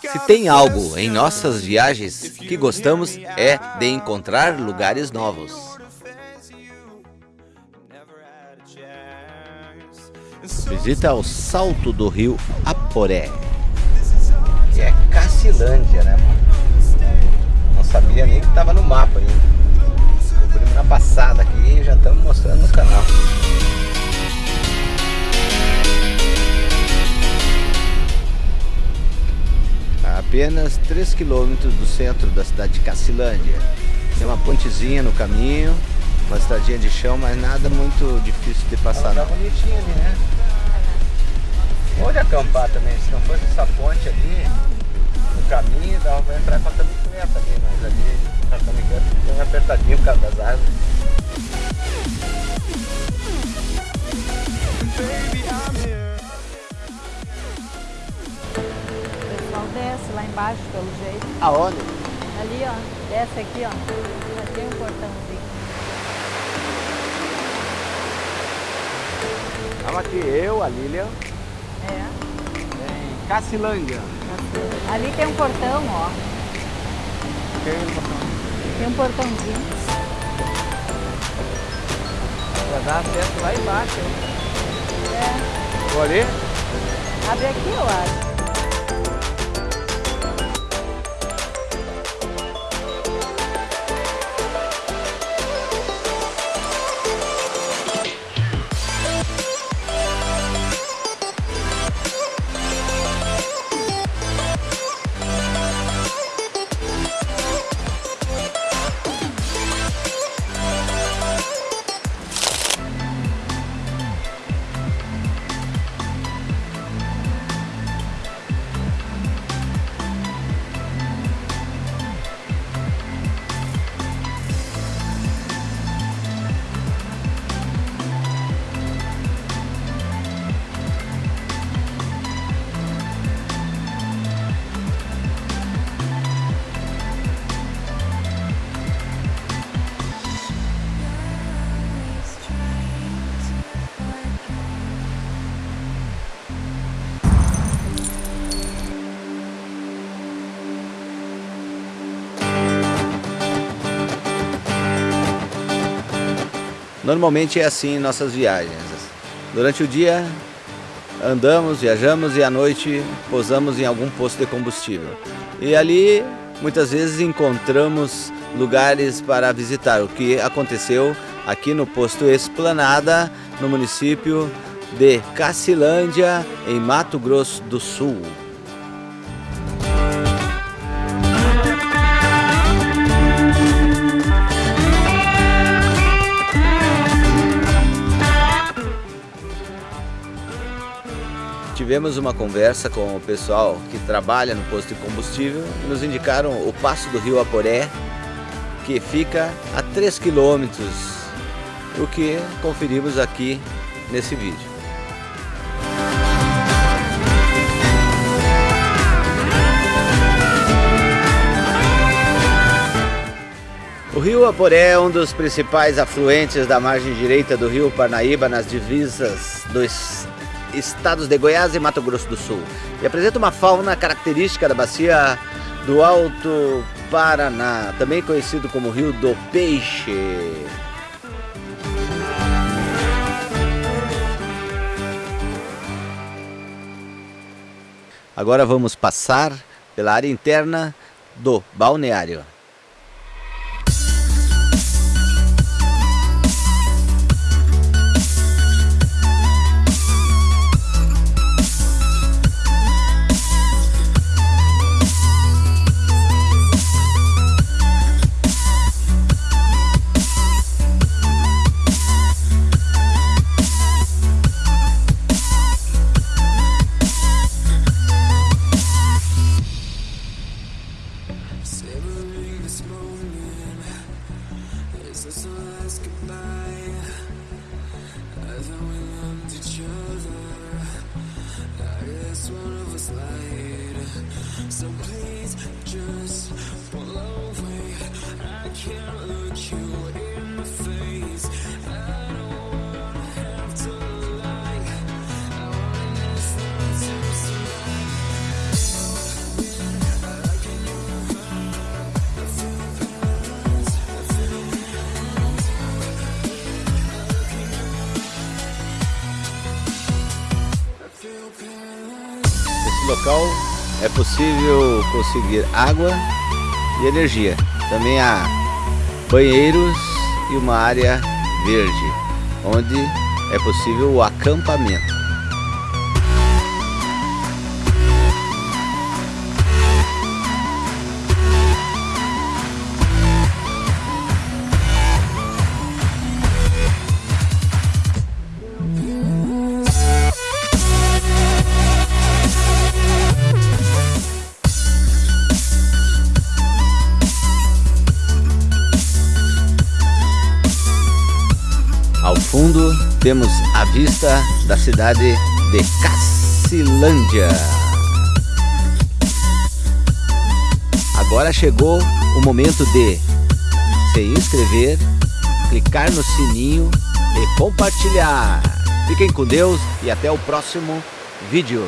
Se tem algo em nossas viagens que gostamos é de encontrar lugares novos. Visita ao salto do rio Aporé. Que é Cacilândia, né, Não sabia nem que estava no mapa ainda. Descobrimos na passada aqui e já estamos apenas 3 quilômetros do centro da cidade de Cacilândia. Tem uma pontezinha no caminho, uma estradinha de chão, mas nada muito difícil de passar. Ela tá bonitinha ali, né? Pode acampar também, se não fosse essa ponte ali, no caminho, dava pra entrar com a ali, mas ali a camiseta fica apertadinho por causa das árvores. Desce lá embaixo pelo jeito. Aonde? Ali, ó. Desce aqui, ó. Já tem um portãozinho. Estamos aqui, eu, a Lilian. É. Em Cacilândia. Ali tem um portão, ó. Tem um portão. Tem um portãozinho. Pra dar acesso lá embaixo. hein? É. Vou ali? Abre aqui, eu acho. Normalmente é assim em nossas viagens. Durante o dia andamos, viajamos e à noite posamos em algum posto de combustível. E ali muitas vezes encontramos lugares para visitar, o que aconteceu aqui no posto Esplanada, no município de Cacilândia, em Mato Grosso do Sul. Tivemos uma conversa com o pessoal que trabalha no posto de combustível e nos indicaram o passo do rio Aporé, que fica a 3 quilômetros, o que conferimos aqui nesse vídeo. O rio Aporé é um dos principais afluentes da margem direita do rio Parnaíba nas divisas dos estados de Goiás e Mato Grosso do Sul. E apresenta uma fauna característica da bacia do Alto Paraná, também conhecido como Rio do Peixe. Agora vamos passar pela área interna do balneário. We each other. I guess one of us lied So please just pull away. I can't look you local é possível conseguir água e energia. Também há banheiros e uma área verde, onde é possível o acampamento. Ao fundo temos a vista da cidade de Cacilândia. Agora chegou o momento de se inscrever, clicar no sininho e compartilhar. Fiquem com Deus e até o próximo vídeo.